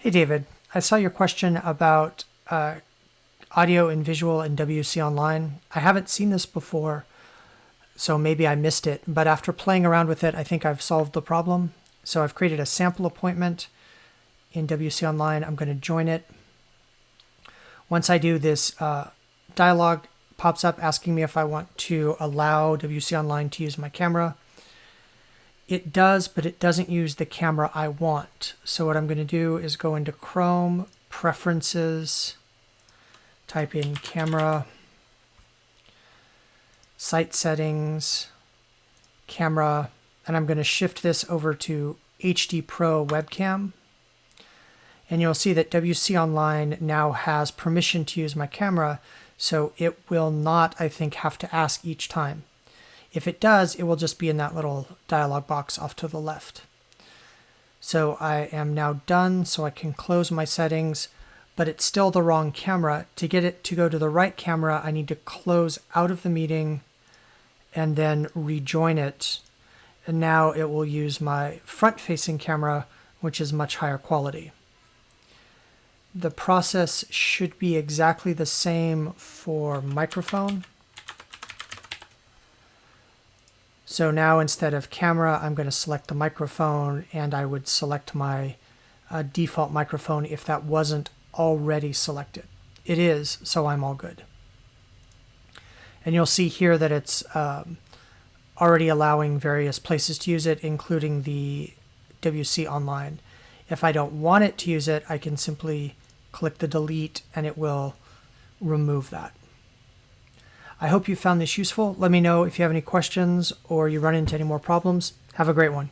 Hey, David. I saw your question about uh, audio and visual in WC Online. I haven't seen this before, so maybe I missed it. But after playing around with it, I think I've solved the problem. So I've created a sample appointment in WC Online. I'm going to join it. Once I do this, uh, dialog pops up asking me if I want to allow WC Online to use my camera. It does, but it doesn't use the camera I want. So what I'm going to do is go into Chrome, Preferences, type in Camera, Site Settings, Camera, and I'm going to shift this over to HD Pro Webcam. And you'll see that WC Online now has permission to use my camera, so it will not, I think, have to ask each time. If it does, it will just be in that little dialog box off to the left. So I am now done, so I can close my settings, but it's still the wrong camera. To get it to go to the right camera, I need to close out of the meeting and then rejoin it. And now it will use my front-facing camera, which is much higher quality. The process should be exactly the same for microphone. So now instead of camera, I'm going to select the microphone and I would select my uh, default microphone if that wasn't already selected. It is, so I'm all good. And you'll see here that it's um, already allowing various places to use it, including the WC Online. If I don't want it to use it, I can simply click the delete and it will remove that. I hope you found this useful. Let me know if you have any questions or you run into any more problems. Have a great one.